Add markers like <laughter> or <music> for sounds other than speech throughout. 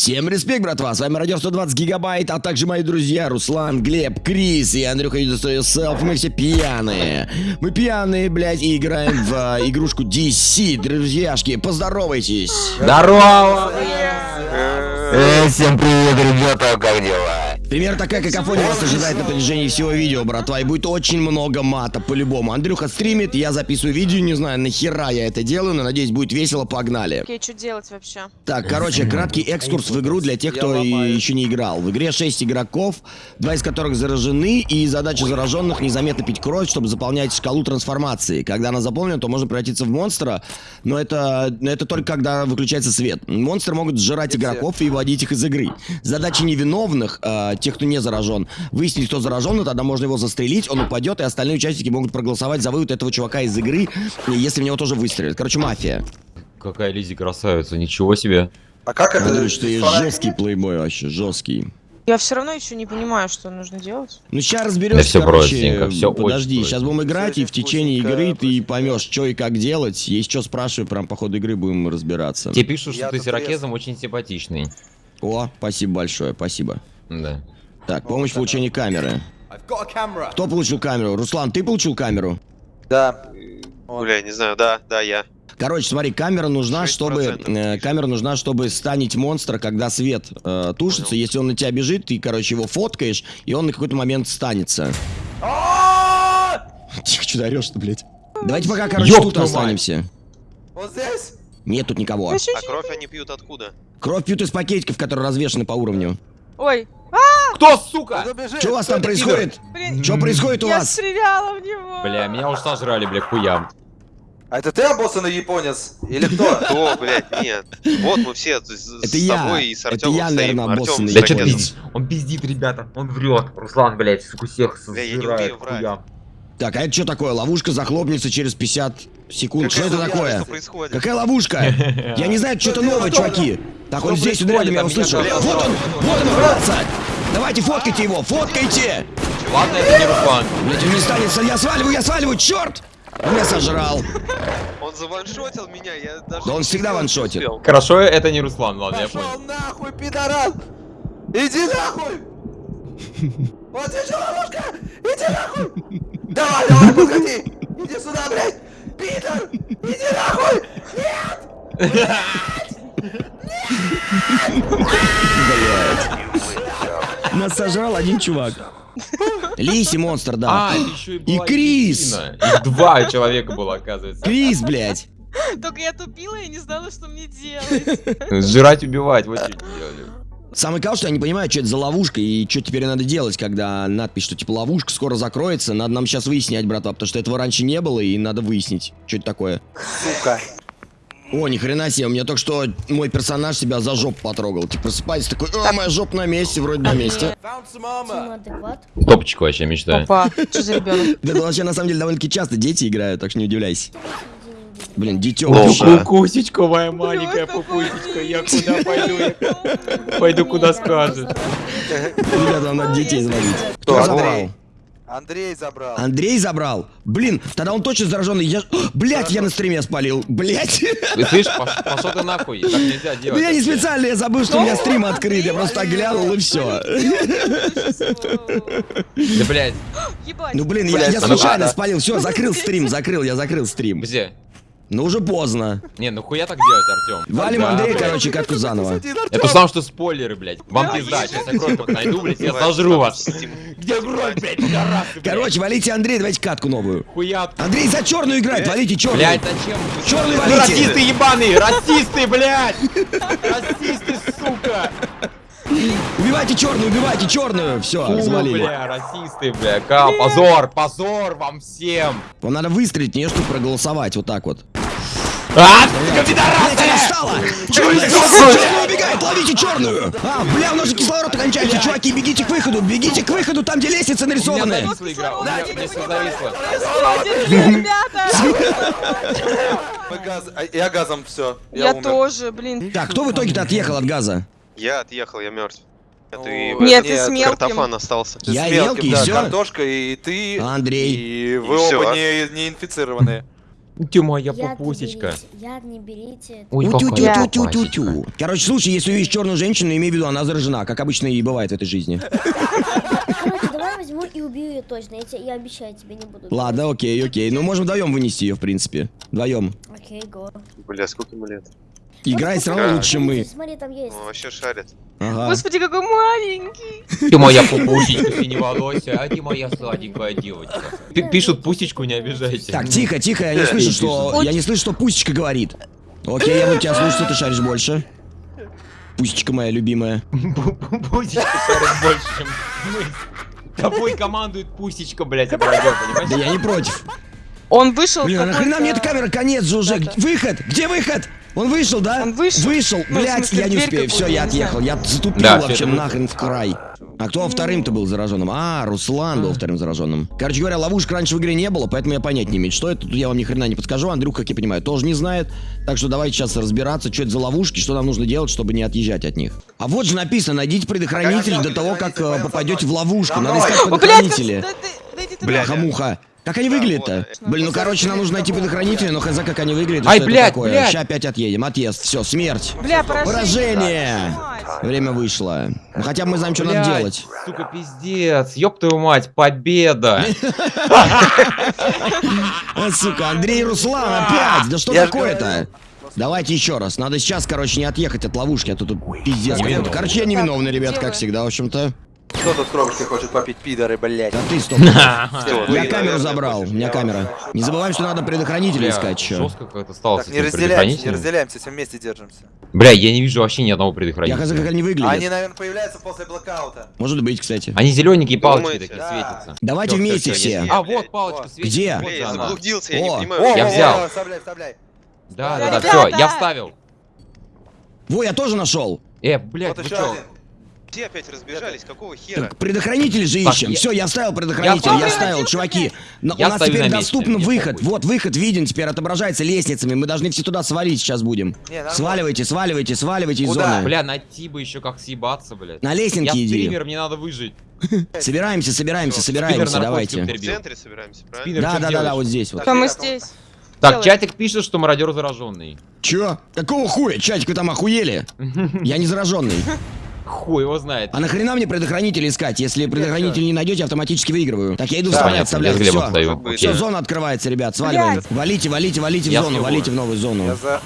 Всем респект, братва, с вами Радио 120 Гигабайт, а также мои друзья Руслан, Глеб, Крис и Андрюха Yourself. Мы все пьяные. Мы пьяные, блядь, и играем в а, игрушку DC, друзьяшки, поздоровайтесь. Здорово! Э, всем привет, ребята, как дела? Пример такая какофония вас ожидает на протяжении всего видео, братва, и будет очень много мата, по-любому. Андрюха стримит, я записываю видео, не знаю, нахера я это делаю, но надеюсь, будет весело, погнали. Окей, что делать вообще? Так, короче, краткий экскурс в игру для тех, кто еще не играл. В игре 6 игроков, два из которых заражены, и задача зараженных незаметно пить кровь, чтобы заполнять шкалу трансформации. Когда она заполнена, то можно превратиться в монстра, но это, это только когда выключается свет. Монстры могут сжирать игроков и вводить их из игры. Задача невиновных, э, тех, кто не заражен. Выяснить, кто заражен, но тогда можно его застрелить, он упадет, и остальные участники могут проголосовать за вывод этого чувака из игры, если в него тоже выстрелят. Короче, мафия. Какая Лизи красавица, ничего себе. А как это? Андрюш, ты жесткий плейбой вообще, жесткий. Я все равно еще не понимаю, что нужно делать. Ну сейчас разберемся, Да всё короче, простенько, всё подожди, очень сейчас будем играть, и в течение игры ты поймешь, что и как делать. Есть что спрашивай, прям по ходу игры будем разбираться. Тебе пишут, что Я ты тут с ирокезом очень симпатичный. О, спасибо большое, спасибо. Да. Так, помощь в получении камеры. Кто получил камеру? Руслан, ты получил камеру? Да. Бля, не знаю, да, да, я. Короче, смотри, камера нужна, 6% чтобы э, камера нужна, чтобы станить монстра, когда свет э, тушится. Если он на тебя бежит, ты, короче, его фоткаешь, и он на какой-то момент станется. Тихо, что ты орешь-то, блядь? Давайте пока, короче, тут останемся. Вот здесь? Нет тут никого. А кровь они пьют откуда? Кровь пьют из пакетиков, которые развешаны по уровню. Ой, Кто, сука? Забежи. Что у вас там происходит? Что происходит у я вас? стреляла в него. Бля, меня уж сожрали, бля, хуям. А это ты обоссанный японец? Или кто? <laughs> Кто, блядь, нет. Вот мы все с, с Это я. тобой и с Это Артемом я, стоим. наверное, обоссанный пиздит? Он пиздит, ребята. Он врет. Руслан, блядь, сука, всех Бля, я врать. хуям. Так, а это что такое? Ловушка захлопнется через 50 секунд. Как Что это это я- такое? Какая ловушка? Я не знаю, <laughs> что-то Что новое, делать? чуваки. Так, он здесь, рядом, я грязно. Вот он, вот он, враться. Давайте, фоткайте его, фоткайте. Ладно, это не Руслан. Блять, он не станется, я сваливаю, я сваливаю, черт! Он меня сожрал. Он заваншотил меня, я даже... Да он всегда ваншотит. успел. Хорошо, это не Руслан, ладно, я Пошел понял. нахуй, пидорас! Иди нахуй! Вот здесь ловушка! Иди нахуй! Давай, давай, подходи! Иди сюда, блядь! Пидор! Иди нахуй! Нас сожрал один чувак. Лиси монстр, да. А, еще и была Крис. Екатерина. Их два человека было, оказывается. Крис, блядь. Только я тупила и не знала, что мне делать. Сжирать, убивать, вот делали. Самый кал, что я не понимаю, что это за ловушка и что теперь надо делать, когда надпись, что типа ловушка скоро закроется. Надо нам сейчас выяснять, братва, потому что этого раньше не было, и надо выяснить, что это такое. Сука! О, ни хрена себе, у меня только что мой персонаж себя за жопу потрогал. Типа просыпается такой, а, моя жопа на месте, вроде на месте. Топчик вообще мечтаю. Опа, что за ребенок? <laughs> Да это вообще на самом деле довольно-таки часто дети играют, так что не удивляйся. Блин, дитё. Кукусечка моя маленькая пупусечка, я куда пойду? Пойду куда скажет. Ребята, нам надо детей заводить. Кто? Андрей. Андрей забрал. Андрей забрал? Блин, тогда он точно зараженный. Я... <gasps> Блять, я на стриме спалил. Блять. Ты слышишь, пош- пошел ты нахуй, так нельзя Ну делать. я не специально, я забыл, что у меня стрим открыт. Я просто глянул и все. Да, блядь, <gasps> Ебать. Ну блин, я, ну случайно спалил. Все, закрыл стрим, закрыл, я закрыл стрим. где? Ну уже поздно. Не, ну хуя так делать, Артем. Валим Андрея, короче, катку заново. Это сам что спойлеры, блядь. Вам пизда, сейчас я кровь найду, блядь, я сожру вас. Где кровь, блядь, пидорасы, блядь? Короче, валите Андрей, давайте катку новую. Хуя. Андрей за черную играет, валите черную. Блядь, зачем? Черный валите. Расисты ебаные, расисты, блядь! Расисты, сука! Убивайте черную, убивайте черную. Все, Фу, завалили. бля, расисты, бля. Ка, позор, позор вам всем! Вам надо выстрелить в нее, чтобы проголосовать. Вот так вот. А, пидорасы! Черная, черная убегает, ловите черную! А, бля, у нас же кислород кончается, чуваки, бегите к выходу, бегите к выходу, там, где лестницы нарисованы. газ... а, Я газом все. Я тоже, блин. Так, кто в итоге-то отъехал от газа? Я отъехал, я мертв. Это и Нет, ты с мелким. картофан остался. Ты Я с и мелким, мелкий, да, картошка, и ты, Андрей. и вы И оба не, не инфицированные. Ты моя Яд не папусечка. берите, Яд не берите. Ой, Утю, тю, тю, тю, тю, папусечка. тю. Короче, слушай, если увидишь черную женщину, имей в виду, она заражена, как обычно и бывает в этой жизни. <laughs> Короче, давай возьму и убью ее точно. Я, тебе, я обещаю, тебе не буду. Ладно, окей, окей. Ну, можем вдвоем вынести ее, в принципе. Вдвоем. Окей, го. Бля, сколько ему лет? Играй все равно лучше, чем мы. Смотри, там есть. Он вообще шарит. Ага. Господи, какой маленький. Ты моя пупусечка синеволосая, а ты моя сладенькая девочка. П- Пишут пусечку, не обижайте. Так, тихо, тихо, я не слышу, что... Я не слышу, что Пусечка говорит. Окей, я буду тебя слушать, ты шаришь больше. Пусечка моя любимая. Пусечка шарит больше, чем мы. Тобой командует пусечка, блядь, Да понимаешь? я не против. Он вышел Блин, а нахрена мне эта камера? Конец же уже. Выход! Где выход? Он вышел, да? Он вышел. Вышел. Ну, Блять, смысле, я не успею. Все, я отъехал. Я затупил Да, вообще нахрен в край. А кто вторым-то был зараженным? А, Руслан был вторым зараженным. Короче говоря, ловушек раньше в игре не было, поэтому я понять не имею, что это. Тут я вам ни хрена не подскажу. Андрюх, как я понимаю, тоже не знает. Так что давайте сейчас разбираться, что это за ловушки, что нам нужно делать, чтобы не отъезжать от них. А вот же написано, найдите предохранитель до того, как э, попадете в ловушку. Надо искать предохранители. да да. Как они выглядят-то? вот. Блин, ну короче, нам нужно найти предохранители, но хз, как они выглядят, Ай, что это блядь, такое. блядь. Сейчас опять отъедем. Отъезд. Все, смерть. Бля, поражение. Поражение. Мать. Время вышло. Ну хотя бы мы знаем, что надо Блядь, делать. Сука, пиздец. Ёб твою мать, победа. <laughs> Сука, Андрей Руслан опять! Да что такое-то? Давайте еще раз. Надо сейчас, короче, не отъехать от ловушки, а то тут пиздец. Короче, я невиновный, ребят, как всегда, в общем-то. Кто тут кровушки хочет попить, пидоры, блядь? Да ты стоп. <laughs> Я камеру забрал, у меня камера. Не забываем, что надо предохранители искать еще. Жестко как-то стало Так, с не разделяемся, не разделяемся, все вместе держимся. Бля, я не вижу вообще ни одного Я хз, предохранителя. как они Они, выглядят. наверное, появляются после блокаута. Может быть, кстати. Они зелененькие палочки Думаете? такие Да. светятся. Давайте вместе всё, все. А, вот палочка светится. Где? вот Бля, я заблудился, я не О. понимаю. О, Я о, взял. о, Вставляй, вставляй. Да, да, да, все, я вставил. Во, я тоже нашел. Э, блядь, Вот вы еще чё? Все опять разбежались, какого хера? Так, предохранители же ищем. я- Все, я вставил предохранитель, Я я вставил. вставил, чуваки. Но Я у нас теперь на месте, доступен выход. похуй. Вот выход виден, теперь отображается лестницами. Мы должны все туда свалить сейчас будем. Не. Сваливайте, сваливайте, сваливайте из Куда? зоны. Бля, найти бы еще как съебаться, блядь. На Я лестнике иди. стример, мне надо выжить. <laughs> Собираемся, собираемся, собираемся, давайте. В центре собираемся, правильно? Да, да, да, да, вот здесь вот. Мы здесь? Так, делаем? чатик пишет, что мародер зараженный. Чё? Какого хуя? Чатик, вы там охуели? <laughs> Я не зараженный. <laughs> Хуй его знает. А нахрена мне предохранитель искать? Если предохранитель не найдете, автоматически выигрываю. Так, я иду Да, вспоминать, Понятно, я вставлять. с Глебом Все. Все, зона открывается, ребят, сваливаем. Валите, валите, валите в Я зону, валите в новую зону. за...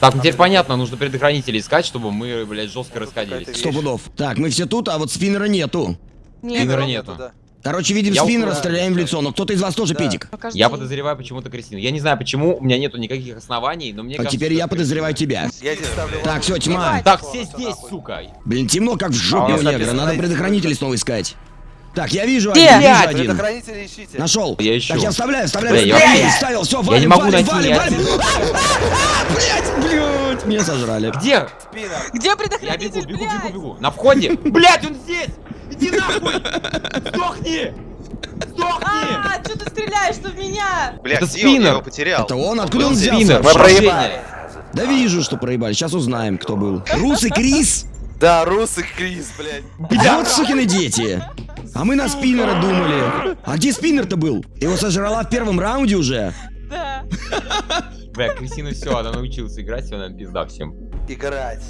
Так, ну теперь понятно, нужно предохранители искать, чтобы мы, блядь, жестко расходились. Сто пудов. Так, мы все тут, а вот спиннера нету. Нет, Спиннера Нету, нету. да. Короче, видим Я спиннера, укрываю. стреляем в лицо. Но кто-то из вас тоже Да. педик. покажи. Я подозреваю почему-то Кристину. Я не знаю почему, у меня нету никаких оснований, но мне А кажется, теперь я подозреваю тебя. Я здесь ставлю... Так, все, тьма. Так, все здесь, сука. Блин, темно, как в жопе А у негра. Надо найти предохранители снова искать. Так, я вижу Где? один, вижу один. Ищите. Нашел. Я ищу. Так, я вставляю, вставляю. Бля, я вставил, все, Я валим, не могу валим, найти валим, ни валим. один. Блять, блять, меня сожрали. Где? Где Я предохранитель, бегу, бегу, блядь? бегу, бегу. На входе? <laughs> Блядь, он здесь! Иди нахуй! Сдохни! Сдохни! А, что ты стреляешь-то в меня? Бля, Это он? Я спиннер. его потерял. Это он? Откуда он здесь. взялся? Мы проебали. Да вижу, что проебали. Сейчас узнаем, кто был. Рус и Крис? Да, Рус и Крис, блядь. Вот сукины дети. А мы на спиннера думали. А где спиннер-то был? Его сожрала в первом раунде уже. Да. Бля, Кристина все, она научилась играть, все, она пизда всем. Играть.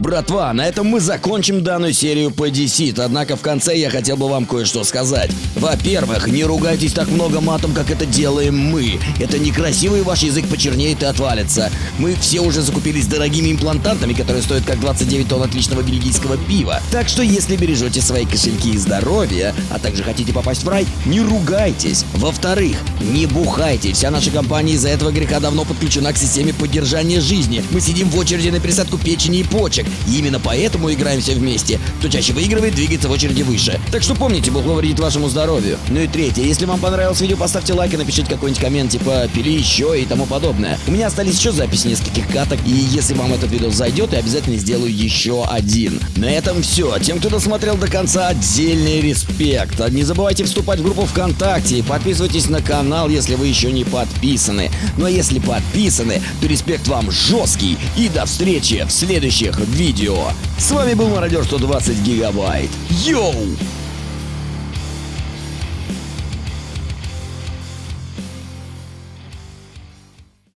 Братва, на этом мы закончим данную серию по Deceit, однако в конце я хотел бы вам кое-что сказать. Во-первых, не ругайтесь так много матом, как это делаем мы. Это некрасиво и ваш язык почернеет и отвалится. Мы все уже закупились дорогими имплантантами, которые стоят как 29 тонн отличного бельгийского пива. Так что если бережете свои кошельки и здоровье, а также хотите попасть в рай, не ругайтесь. Во-вторых, не бухайте. Вся наша компания из-за этого греха давно подключена к системе поддержания жизни. Мы сидим в очереди на пересадку печени и почек. И именно поэтому играем все вместе. Кто чаще выигрывает, двигается в очереди выше. Так что помните, Бог вредит вашему здоровью. Ну и третье, если вам понравилось видео, поставьте лайк и напишите какой-нибудь коммент, типа «пили еще» и тому подобное. У меня остались еще записи нескольких каток, и если вам этот видео зайдет, я обязательно сделаю еще один. На этом все. Тем, кто досмотрел до конца, отдельный респект. Не забывайте вступать в группу ВКонтакте и подписывайтесь на канал, если вы еще не подписаны. Ну а если подписаны, то респект вам жесткий. И до встречи в следующих видео. С вами был Мародер 120 Гигабайт. Йоу!